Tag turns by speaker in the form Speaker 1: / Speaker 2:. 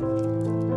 Speaker 1: Música